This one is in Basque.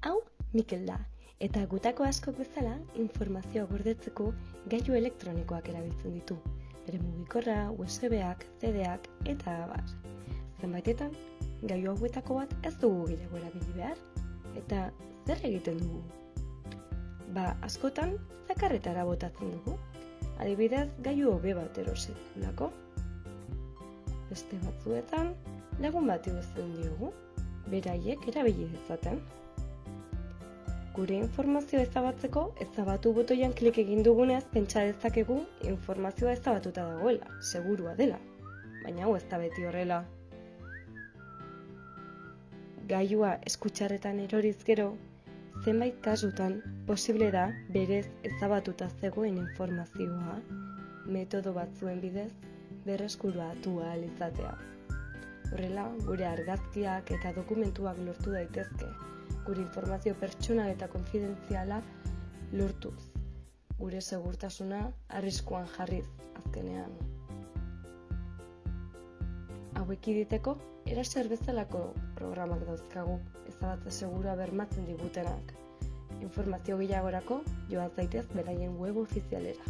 Hau, Mikel da, eta gutako askok bezala informazioa gordetzeko gailu elektronikoak erabiltzen ditu. Bere mugikorra, USB-ak, CD-ak eta abar. Zenbaitetan, gailu hauetako bat ez dugu gehiago erabili behar. Eta zer egiten dugu? Ba, askotan, zakarretara botatzen dugu. Adibidez, gailu hobe bat erosetulako. Beste batzuetan, lagun bat iguzten diogu, beraiek erabili dezaten. Gure informazioa ezabatzeko, ezabatu botoian klik egin dugunez pentsa dezakegu informazioa ezabatuta dagoela, segurua dela. Baina hau ez da beti horrela. Gaiua eskutxarretan eroriz gero, zenbait kasutan posible da berez ezabatuta zegoen informazioa metodo batzuen bidez berreskuratu ahal izatea. Horrela, gure argazkiak eta dokumentuak lortu daitezke, gure informazio pertsonal eta konfidentziala lortuz. Gure segurtasuna arriskuan jarriz azkenean. Hauek iditeko, eraser bezalako programak dauzkagu, ezabatze segura bermatzen digutenak. Informazio gehiagorako joan zaitez beraien web ofizialera.